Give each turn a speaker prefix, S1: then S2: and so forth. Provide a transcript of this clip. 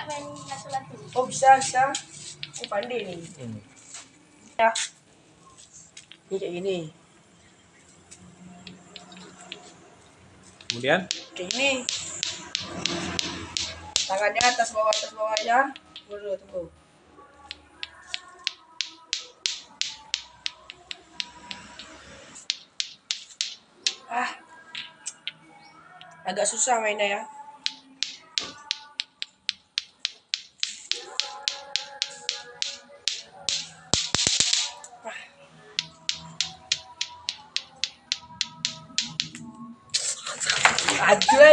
S1: nggak main lato-lato?
S2: Oh bisa bisa. Aku pandai nih.
S3: Ini.
S2: Ya. Ini kayak gini.
S3: Kemudian
S2: Kayak gini. Tangannya atas bawah atas bawah aja. Tunggu dulu tunggu. Ah. Agak susah mainnya ya. Aceh